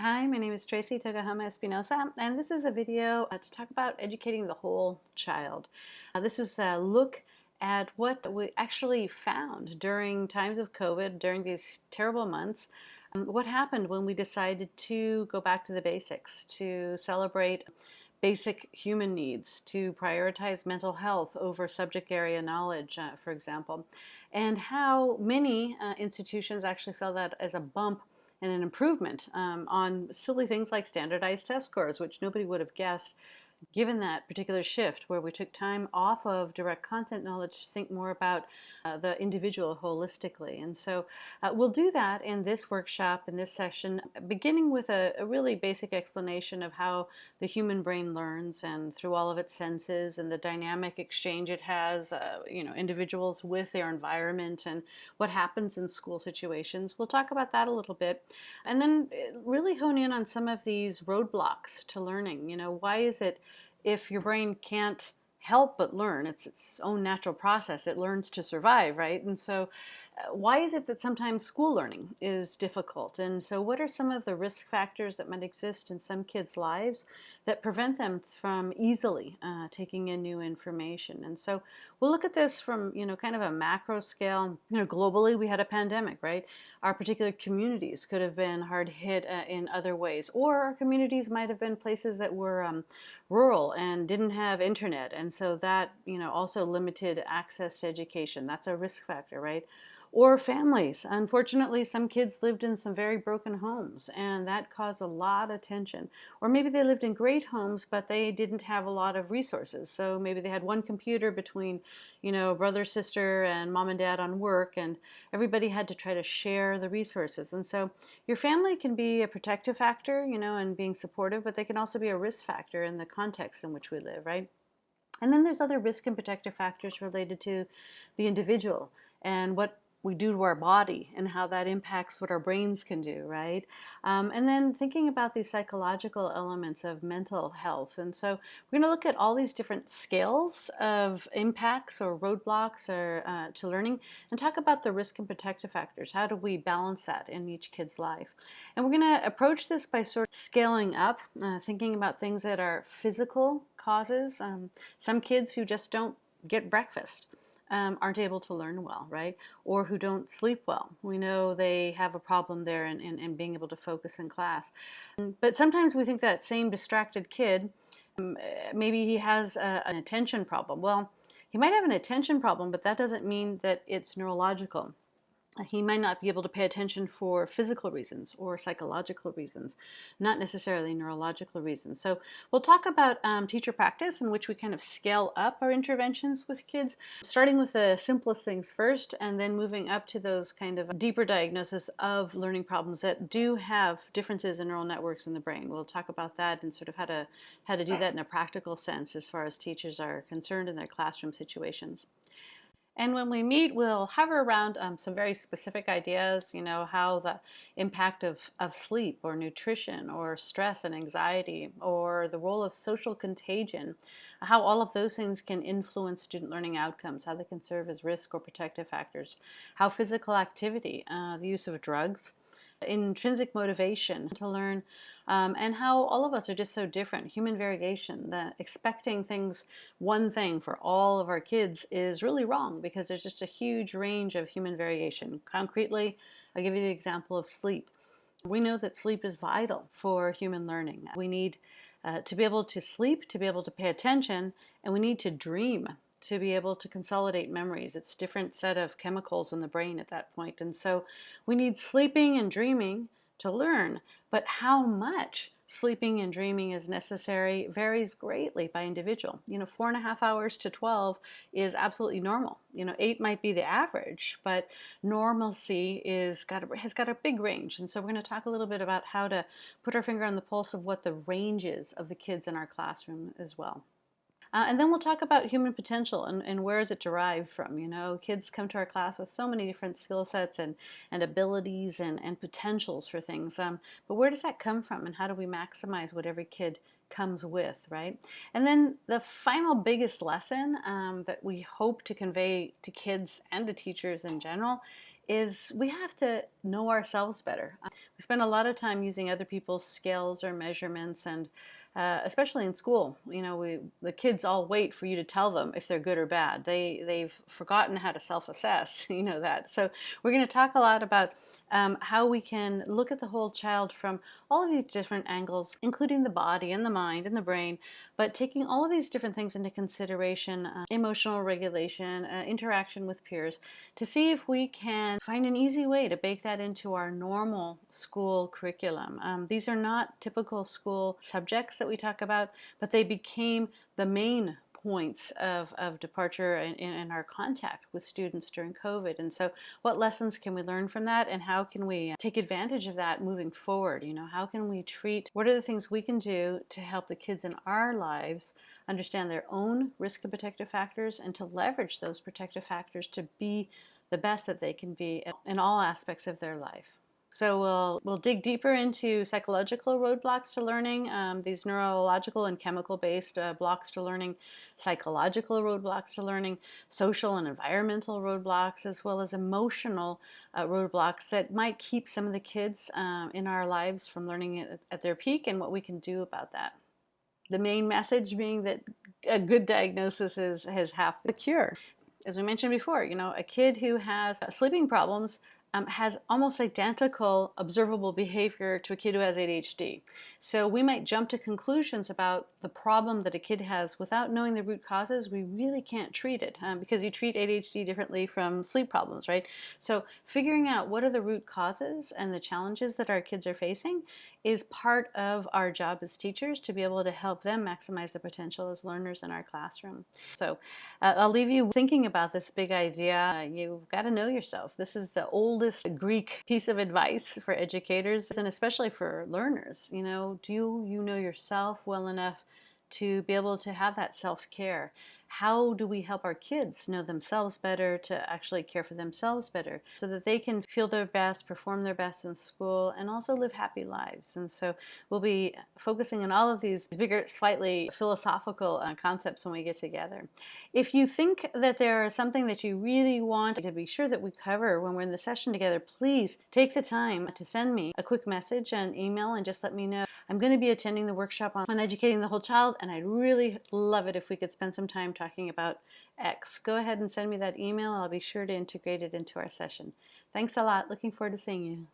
Hi, my name is Tracey Tokuhama Espinosa, and this is a video uh, to talk about educating the whole child. Uh, this is a look at what we actually found during times of COVID, during these terrible months, um, what happened when we decided to go back to the basics, to celebrate basic human needs, to prioritize mental health over subject area knowledge, uh, for example, and how many uh, institutions actually saw that as a bump and an improvement um, on silly things like standardized test scores, which nobody would have guessed given that particular shift where we took time off of direct content knowledge to think more about uh, the individual holistically. And so uh, we'll do that in this workshop, in this session, beginning with a, a, really basic explanation of how the human brain learns and through all of its senses and the dynamic exchange it has, uh, you know, individuals with their environment and what happens in school situations. We'll talk about that a little bit. And then uh, really hone in on some of these roadblocks to learning. You know, why is it if your brain can't help but learn, it's its own natural process, it learns to survive, right? And so uh, why is it that sometimes school learning is difficult? And so what are some of the risk factors that might exist in some kids' lives that prevent them from easily uh, taking in new information? And so we'll look at this from, you know, kind of a macro scale. You know, globally we had a pandemic, right? Our particular communities could have been hard hit uh, in other ways, or our communities might have been places that were um, rural and didn't have internet. And so that, you know, also limited access to education. That's a risk factor, right? Or families. Unfortunately, some kids lived in some very broken homes and that caused a lot of tension. Or maybe they lived in great homes, but they didn't have a lot of resources. So maybe they had one computer between, you know, brother, sister, and mom and dad on work, and everybody had to try to share the resources. And so your family can be a protective factor, you know, and being supportive, but they can also be a risk factor in the context in which we live, right? And then there's other risk and protective factors related to the individual and what we do to our body and how that impacts what our brains can do, right? Um, and then thinking about these psychological elements of mental health. And so we're going to look at all these different scales of impacts or roadblocks or uh, to learning and talk about the risk and protective factors. How do we balance that in each kid's life? And we're going to approach this by sort of scaling up, uh, thinking about things that are physical causes. Um, some kids who just don't get breakfast um, aren't able to learn well, right? Or who don't sleep well. We know they have a problem there in, in, in being able to focus in class. But sometimes we think that same distracted kid, um, maybe he has a, an attention problem. Well, he might have an attention problem, but that doesn't mean that it's neurological he might not be able to pay attention for physical reasons or psychological reasons, not necessarily neurological reasons. So we'll talk about um, teacher practice in which we kind of scale up our interventions with kids, starting with the simplest things first and then moving up to those kind of deeper diagnosis of learning problems that do have differences in neural networks in the brain. We'll talk about that and sort of how to, how to do that in a practical sense as far as teachers are concerned in their classroom situations. And when we meet, we'll hover around um, some very specific ideas, you know, how the impact of, of sleep or nutrition or stress and anxiety or the role of social contagion, how all of those things can influence student learning outcomes, how they can serve as risk or protective factors, how physical activity, uh, the use of drugs, intrinsic motivation to learn um, and how all of us are just so different. Human variation, that expecting things, one thing for all of our kids is really wrong because there's just a huge range of human variation. Concretely, I'll give you the example of sleep. We know that sleep is vital for human learning. We need uh, to be able to sleep, to be able to pay attention, and we need to dream to be able to consolidate memories. It's different set of chemicals in the brain at that point. And so we need sleeping and dreaming to learn. But how much sleeping and dreaming is necessary varies greatly by individual. You know, four and a half hours to 12 is absolutely normal. You know, eight might be the average, but normalcy is got a, has got a big range. And so we're going to talk a little bit about how to put our finger on the pulse of what the range is of the kids in our classroom as well. Uh, and then we'll talk about human potential and, and where is it derived from. You know, kids come to our class with so many different skill sets and, and abilities and, and potentials for things. Um, but where does that come from and how do we maximize what every kid comes with, right? And then the final biggest lesson um, that we hope to convey to kids and to teachers in general is we have to know ourselves better. We spend a lot of time using other people's scales or measurements and uh, especially in school, you know, we, the kids all wait for you to tell them if they're good or bad. They, they've forgotten how to self-assess, you know that. So we're going to talk a lot about um, how we can look at the whole child from all of these different angles, including the body and the mind and the brain, but taking all of these different things into consideration, uh, emotional regulation, uh, interaction with peers, to see if we can find an easy way to bake that into our normal school curriculum. Um, these are not typical school subjects that we talk about, but they became the main points of, of departure in, in, our contact with students during COVID. And so what lessons can we learn from that and how can we take advantage of that moving forward? You know, how can we treat, what are the things we can do to help the kids in our lives understand their own risk and protective factors and to leverage those protective factors to be the best that they can be in all aspects of their life. So we'll, we'll dig deeper into psychological roadblocks to learning, um, these neurological and chemical-based uh, blocks to learning, psychological roadblocks to learning, social and environmental roadblocks, as well as emotional uh, roadblocks that might keep some of the kids um, in our lives from learning at, at their peak and what we can do about that. The main message being that a good diagnosis is, has half the cure. As we mentioned before, you know, a kid who has sleeping problems um, has almost identical observable behavior to a kid who has ADHD. So we might jump to conclusions about the problem that a kid has without knowing the root causes. We really can't treat it um, because you treat ADHD differently from sleep problems, right? So figuring out what are the root causes and the challenges that our kids are facing is part of our job as teachers to be able to help them maximize the potential as learners in our classroom. So uh, I'll leave you thinking about this big idea. You've got to know yourself. This is the oldest Greek piece of advice for educators and especially for learners. You know, do you know yourself well enough to be able to have that self-care? How do we help our kids know themselves better to actually care for themselves better so that they can feel their best, perform their best in school, and also live happy lives. And so we'll be focusing on all of these bigger, slightly philosophical uh, concepts when we get together. If you think that there is something that you really want to be sure that we cover when we're in the session together, please take the time to send me a quick message and email and just let me know. I'm going to be attending the workshop on, on educating the whole child and I'd really love it if we could spend some time talking about X. Go ahead and send me that email. I'll be sure to integrate it into our session. Thanks a lot. Looking forward to seeing you.